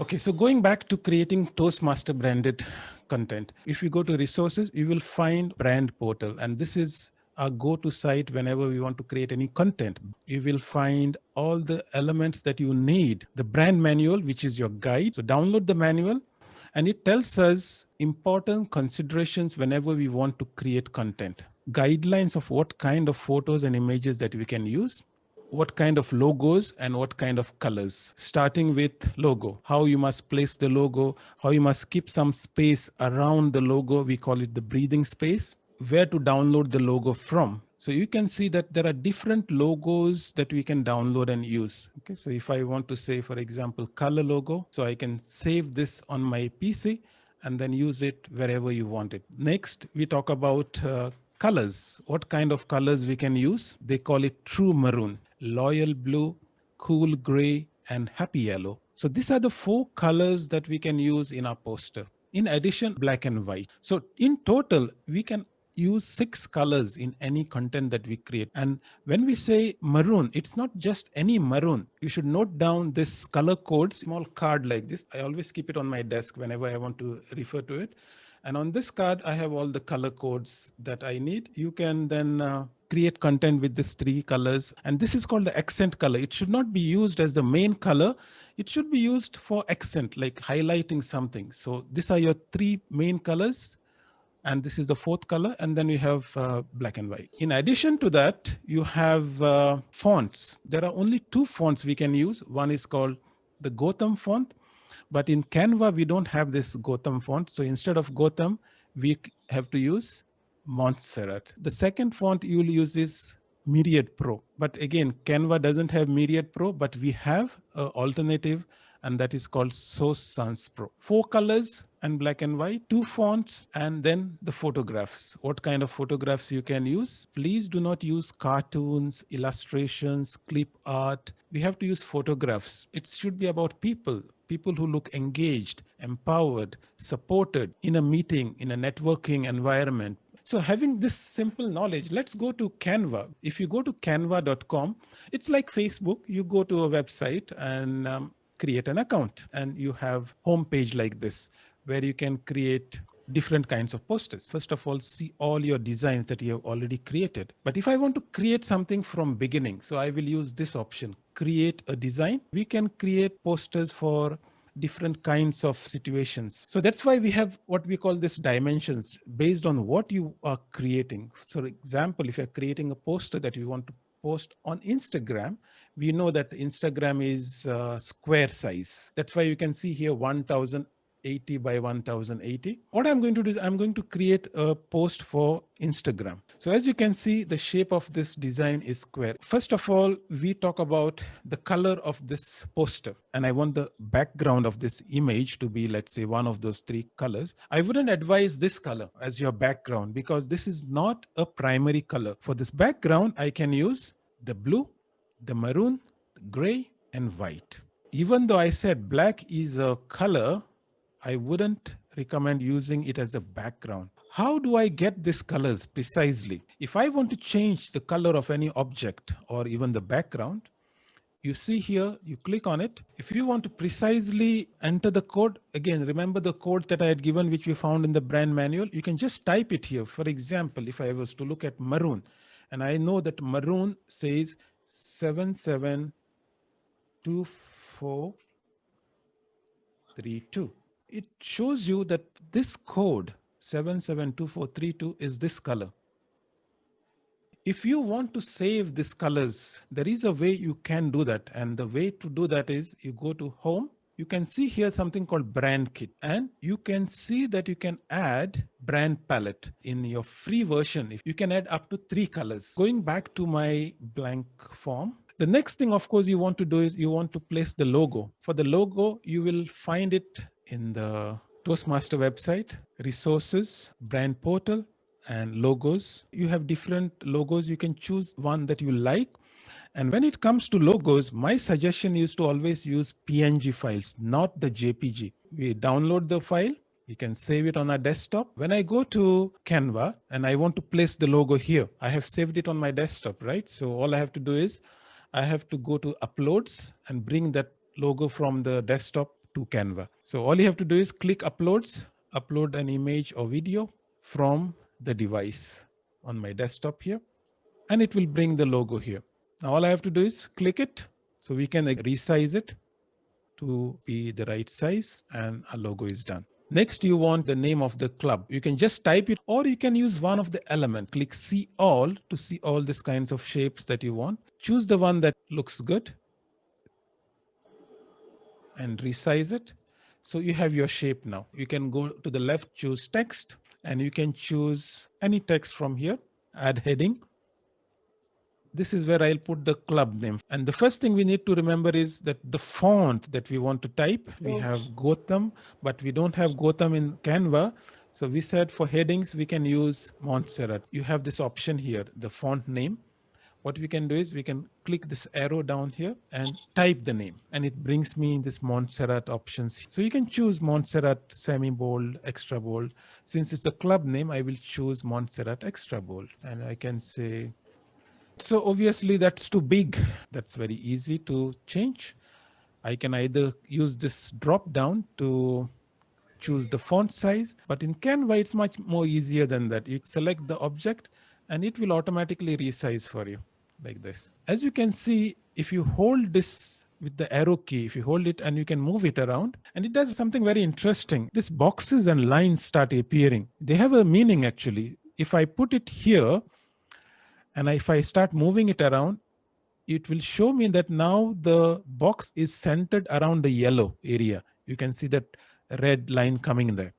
Okay, so going back to creating Toastmaster branded content, if you go to resources, you will find brand portal. And this is a go-to site whenever we want to create any content. You will find all the elements that you need. The brand manual, which is your guide. So download the manual and it tells us important considerations whenever we want to create content. Guidelines of what kind of photos and images that we can use what kind of logos and what kind of colors, starting with logo, how you must place the logo, how you must keep some space around the logo. We call it the breathing space, where to download the logo from. So you can see that there are different logos that we can download and use. Okay, so if I want to say, for example, color logo, so I can save this on my PC and then use it wherever you want it. Next, we talk about uh, colors, what kind of colors we can use. They call it true maroon loyal blue, cool gray, and happy yellow. So these are the four colors that we can use in our poster. In addition, black and white. So in total, we can use six colors in any content that we create. And when we say maroon, it's not just any maroon. You should note down this color code, small card like this. I always keep it on my desk whenever I want to refer to it. And on this card, I have all the color codes that I need. You can then uh, create content with these three colors. And this is called the accent color. It should not be used as the main color. It should be used for accent, like highlighting something. So these are your three main colors. And this is the fourth color. And then you have uh, black and white. In addition to that, you have uh, fonts. There are only two fonts we can use. One is called the Gotham font but in Canva, we don't have this Gotham font. So instead of Gotham, we have to use Montserrat. The second font you will use is Myriad Pro. But again, Canva doesn't have Myriad Pro, but we have an alternative and that is called Source Sans Pro. Four colors and black and white, two fonts, and then the photographs. What kind of photographs you can use? Please do not use cartoons, illustrations, clip art. We have to use photographs. It should be about people people who look engaged, empowered, supported in a meeting, in a networking environment. So having this simple knowledge, let's go to Canva. If you go to canva.com, it's like Facebook. You go to a website and um, create an account and you have homepage like this where you can create different kinds of posters. First of all, see all your designs that you have already created. But if I want to create something from beginning, so I will use this option, create a design. We can create posters for different kinds of situations. So that's why we have what we call this dimensions based on what you are creating. So for example, if you're creating a poster that you want to post on Instagram, we know that Instagram is uh, square size. That's why you can see here 1000 80 by 1080. What I'm going to do is I'm going to create a post for Instagram. So as you can see, the shape of this design is square. First of all, we talk about the color of this poster. And I want the background of this image to be, let's say, one of those three colors. I wouldn't advise this color as your background because this is not a primary color. For this background, I can use the blue, the maroon, the gray, and white. Even though I said black is a color, I wouldn't recommend using it as a background. How do I get these colors precisely? If I want to change the color of any object or even the background, you see here, you click on it. If you want to precisely enter the code, again, remember the code that I had given, which we found in the brand manual, you can just type it here. For example, if I was to look at maroon, and I know that maroon says 772432 it shows you that this code 772432 is this color. If you want to save these colors, there is a way you can do that. And the way to do that is you go to home, you can see here something called brand kit and you can see that you can add brand palette in your free version. If you can add up to three colors. Going back to my blank form, the next thing, of course, you want to do is you want to place the logo. For the logo, you will find it in the Toastmaster website, resources, brand portal, and logos. You have different logos. You can choose one that you like. And when it comes to logos, my suggestion is to always use PNG files, not the JPG. We download the file, we can save it on our desktop. When I go to Canva and I want to place the logo here, I have saved it on my desktop, right? So all I have to do is I have to go to uploads and bring that logo from the desktop to Canva. So all you have to do is click uploads, upload an image or video from the device on my desktop here, and it will bring the logo here. Now all I have to do is click it. So we can resize it to be the right size and a logo is done. Next, you want the name of the club. You can just type it or you can use one of the element. Click see all to see all these kinds of shapes that you want. Choose the one that looks good and resize it. So you have your shape now. You can go to the left, choose text, and you can choose any text from here, add heading, this is where I'll put the club name. And the first thing we need to remember is that the font that we want to type, we have Gotham, but we don't have Gotham in Canva. So we said for headings, we can use Montserrat. You have this option here, the font name. What we can do is we can click this arrow down here and type the name and it brings me this Montserrat options. So you can choose Montserrat semi-bold, extra bold. Since it's a club name, I will choose Montserrat extra bold and I can say so obviously that's too big. That's very easy to change. I can either use this drop down to choose the font size, but in Canva, it's much more easier than that. You select the object and it will automatically resize for you like this. As you can see, if you hold this with the arrow key, if you hold it and you can move it around and it does something very interesting. These boxes and lines start appearing. They have a meaning actually. If I put it here, and if I start moving it around, it will show me that now the box is centered around the yellow area. You can see that red line coming there.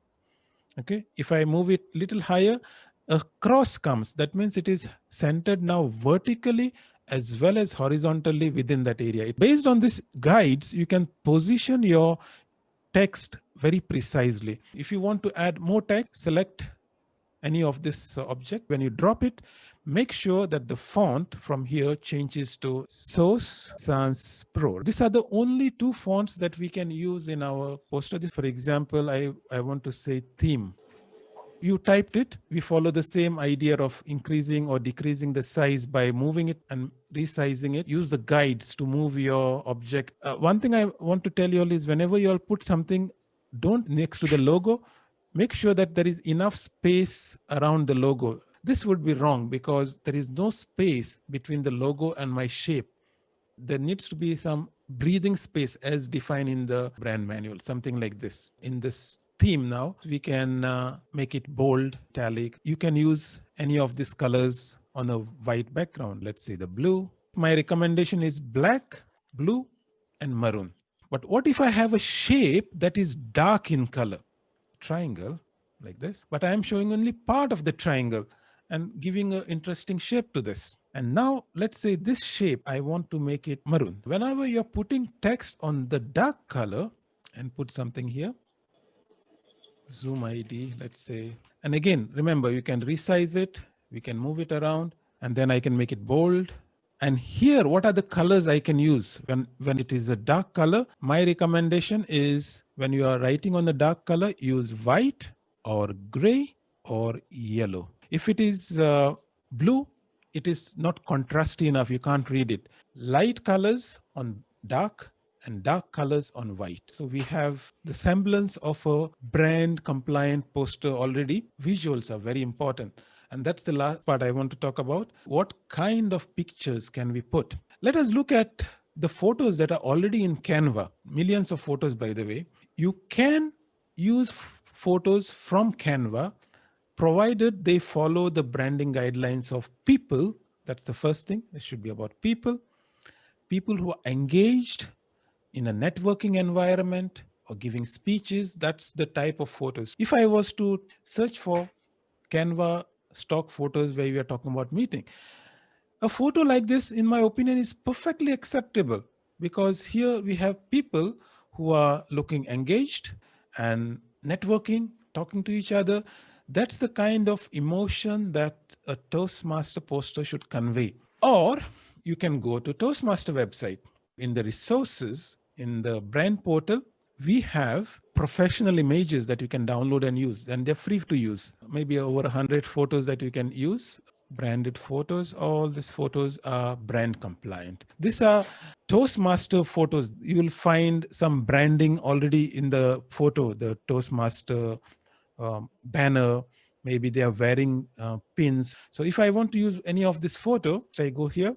Okay, if I move it little higher, a cross comes. That means it is centered now vertically as well as horizontally within that area. Based on these guides, you can position your text very precisely. If you want to add more text, select any of this uh, object. When you drop it, make sure that the font from here changes to Source Sans Pro. These are the only two fonts that we can use in our poster. For example, I, I want to say theme. You typed it, we follow the same idea of increasing or decreasing the size by moving it and resizing it. Use the guides to move your object. Uh, one thing I want to tell you all is whenever you all put something, don't next to the logo, make sure that there is enough space around the logo this would be wrong because there is no space between the logo and my shape. There needs to be some breathing space as defined in the brand manual, something like this. In this theme now, we can uh, make it bold, italic. You can use any of these colors on a white background. Let's say the blue. My recommendation is black, blue, and maroon. But what if I have a shape that is dark in color? Triangle like this, but I am showing only part of the triangle and giving an interesting shape to this. And now let's say this shape, I want to make it maroon. Whenever you're putting text on the dark color and put something here, zoom ID, let's say, and again, remember you can resize it, we can move it around and then I can make it bold. And here, what are the colors I can use when, when it is a dark color? My recommendation is when you are writing on the dark color, use white or gray or yellow. If it is uh, blue, it is not contrasty enough. You can't read it. Light colors on dark and dark colors on white. So we have the semblance of a brand compliant poster already. Visuals are very important. And that's the last part I want to talk about. What kind of pictures can we put? Let us look at the photos that are already in Canva, millions of photos, by the way. You can use photos from Canva provided they follow the branding guidelines of people. That's the first thing. It should be about people, people who are engaged in a networking environment or giving speeches. That's the type of photos. If I was to search for Canva stock photos where we are talking about meeting, a photo like this, in my opinion, is perfectly acceptable because here we have people who are looking engaged and networking, talking to each other. That's the kind of emotion that a Toastmaster poster should convey. Or you can go to Toastmaster website. In the resources, in the brand portal, we have professional images that you can download and use and they're free to use. Maybe over 100 photos that you can use. branded photos. All these photos are brand compliant. These are Toastmaster photos. You will find some branding already in the photo, the Toastmaster um, banner. Maybe they are wearing uh, pins. So if I want to use any of this photo, I go here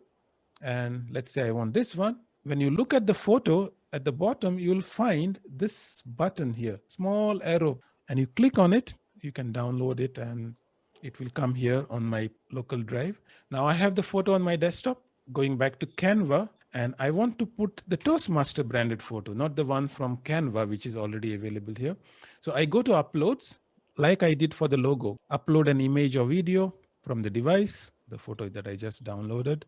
and let's say I want this one. When you look at the photo at the bottom, you'll find this button here, small arrow, and you click on it, you can download it and it will come here on my local drive. Now I have the photo on my desktop going back to Canva and I want to put the Toastmaster branded photo, not the one from Canva, which is already available here. So I go to uploads like I did for the logo, upload an image or video from the device, the photo that I just downloaded,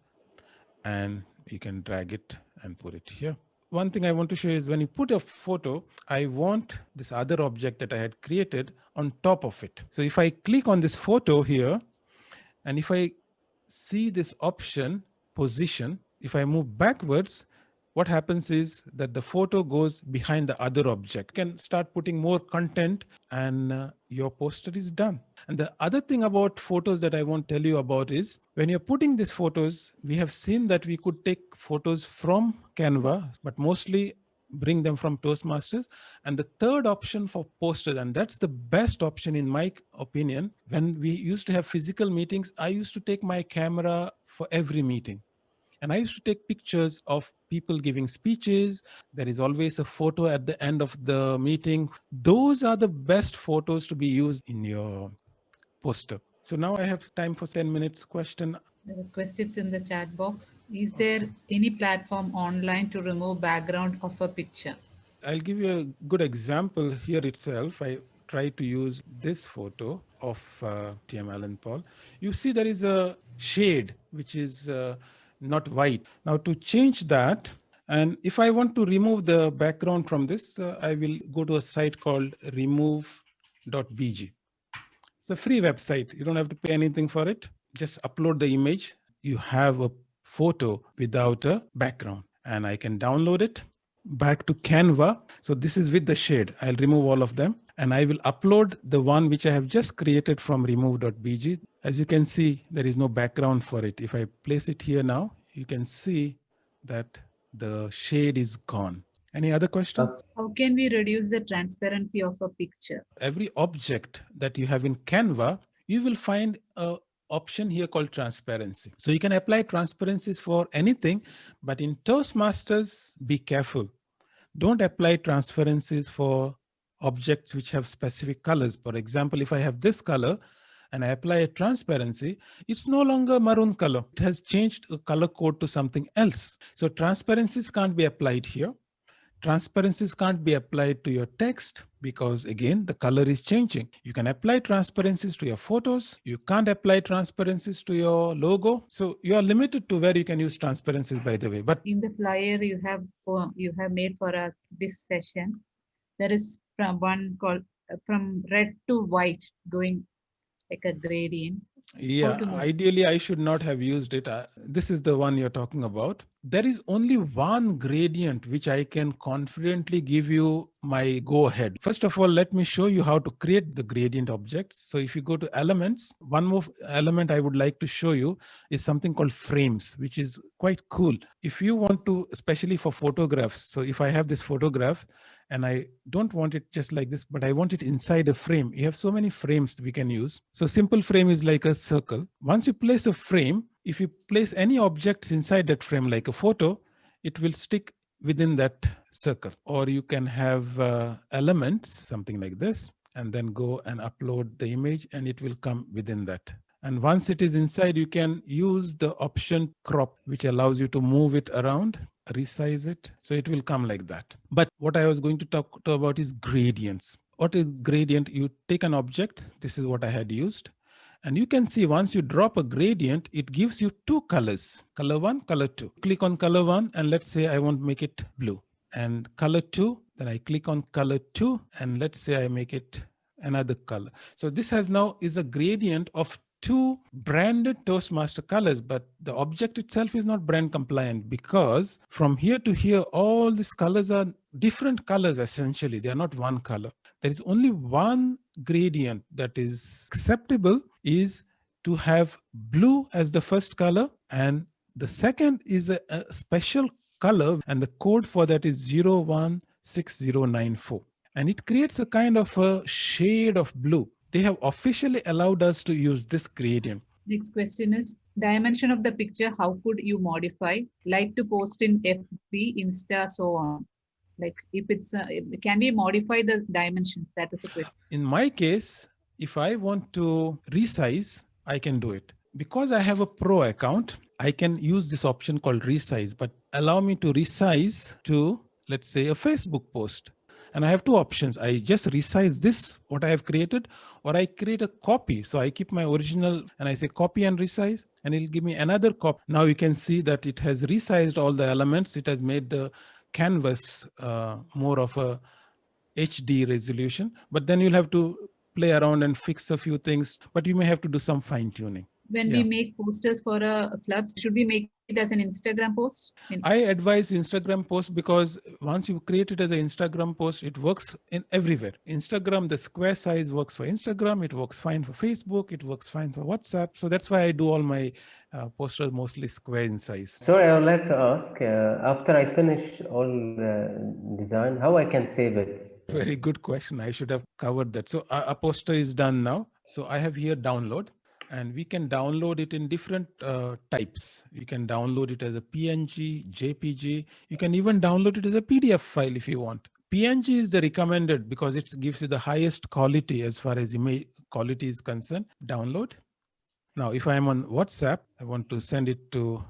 and you can drag it and put it here. One thing I want to show you is when you put a photo, I want this other object that I had created on top of it. So if I click on this photo here, and if I see this option, position, if I move backwards, what happens is that the photo goes behind the other object. You can start putting more content and uh, your poster is done. And the other thing about photos that I want to tell you about is when you're putting these photos, we have seen that we could take photos from Canva, but mostly bring them from Toastmasters. And the third option for posters, and that's the best option in my opinion, when we used to have physical meetings, I used to take my camera for every meeting. And I used to take pictures of people giving speeches. There is always a photo at the end of the meeting. Those are the best photos to be used in your poster. So now I have time for 10 minutes question. There are questions in the chat box. Is there any platform online to remove background of a picture? I'll give you a good example here itself. I try to use this photo of uh, TM Alan Paul. You see there is a shade, which is uh, not white. Now to change that, and if I want to remove the background from this, uh, I will go to a site called remove.bg. It's a free website. You don't have to pay anything for it. Just upload the image. You have a photo without a background and I can download it back to Canva. So this is with the shade. I'll remove all of them and I will upload the one which I have just created from remove.bg. As you can see, there is no background for it. If I place it here now, you can see that the shade is gone. Any other question? Uh, How can we reduce the transparency of a picture? Every object that you have in Canva, you will find a option here called transparency. So you can apply transparencies for anything, but in Toastmasters, be careful. Don't apply transparencies for objects which have specific colors. For example, if I have this color and I apply a transparency, it's no longer maroon color. It has changed a color code to something else. So transparencies can't be applied here. Transparencies can't be applied to your text because again, the color is changing. You can apply transparencies to your photos. You can't apply transparencies to your logo. So you are limited to where you can use transparencies by the way. But in the flyer you have uh, you have made for us this session, there is from one called uh, from red to white going like a gradient. Yeah ideally i should not have used it. Uh, this is the one you're talking about there is only one gradient which I can confidently give you my go ahead. First of all, let me show you how to create the gradient objects. So if you go to elements, one more element I would like to show you is something called frames, which is quite cool. If you want to, especially for photographs, so if I have this photograph and I don't want it just like this, but I want it inside a frame. You have so many frames we can use. So simple frame is like a circle. Once you place a frame, if you place any objects inside that frame like a photo, it will stick within that circle. Or you can have uh, elements, something like this, and then go and upload the image and it will come within that. And once it is inside, you can use the option crop, which allows you to move it around, resize it. So it will come like that. But what I was going to talk to about is gradients. What is gradient? You take an object. This is what I had used. And you can see once you drop a gradient, it gives you two colors, color one, color two. Click on color one, and let's say I want to make it blue. And color two, then I click on color two, and let's say I make it another color. So this has now is a gradient of two branded Toastmaster colors, but the object itself is not brand compliant because from here to here, all these colors are different colors essentially. They are not one color. There is only one gradient that is acceptable is to have blue as the first color and the second is a, a special color and the code for that is 016094 and it creates a kind of a shade of blue. They have officially allowed us to use this gradient. Next question is dimension of the picture. How could you modify? Like to post in FB, Insta, so on. Like if it's, uh, can we modify the dimensions? That is a question. In my case, if I want to resize, I can do it. Because I have a pro account, I can use this option called resize, but allow me to resize to, let's say, a Facebook post. And I have two options. I just resize this, what I have created, or I create a copy. So I keep my original and I say copy and resize, and it'll give me another copy. Now you can see that it has resized all the elements. It has made the canvas uh, more of a HD resolution, but then you'll have to play around and fix a few things, but you may have to do some fine tuning when Yeah. we make posters for a, a club, should we make it as an Instagram post? In- I advise Instagram post because once you create it as an Instagram post, it works in everywhere. Instagram, the square size works for Instagram. It works fine for Facebook. It works fine for WhatsApp. So that's why I do all my uh, posters mostly square in size. Sorry, I would like to ask, uh, after I finish all the design, how I can save it? Very good question. I should have covered that. So a, poster is done now. So I have here download and we can download it in different uh, types. You can download it as a PNG, JPG. You can even download it as a PDF file if you want. PNG is the recommended because it gives you the highest quality as far as image quality is concerned. Download. Now, if I'm on WhatsApp, I want to send it to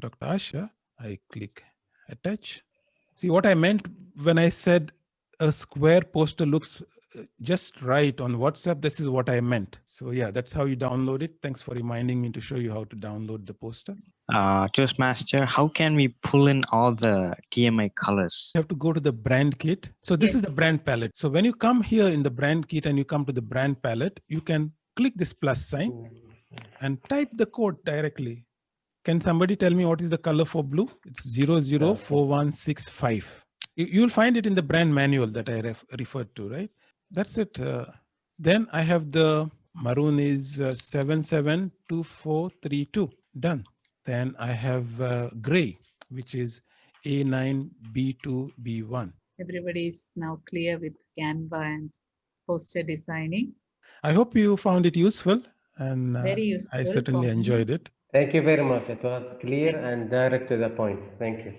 Dr. Asha. I click attach. See what I meant when I said a square poster looks uh, just right on WhatsApp. This is what I meant. So yeah, that's how you download it. Thanks for reminding me to show you how to download the poster. Uh, Toastmaster, how can we pull in all the TMI colors? You have to go to the brand kit. So this Yes. is the brand palette. So when you come here in the brand kit and you come to the brand palette, you can click this plus sign and type the code directly. Can somebody tell me what is the color for blue? It's 004165. You, you'll find it in the brand manual that I ref, referred to, right? That's it. Uh, then I have the maroon is uh, 772432. Done. Then I have uh, gray, which is A9B2B1. Everybody is now clear with Canva and poster designing. I hope you found it useful and uh, Very useful. I certainly enjoyed it. Thank you very much. It was clear and direct to the point. Thank you.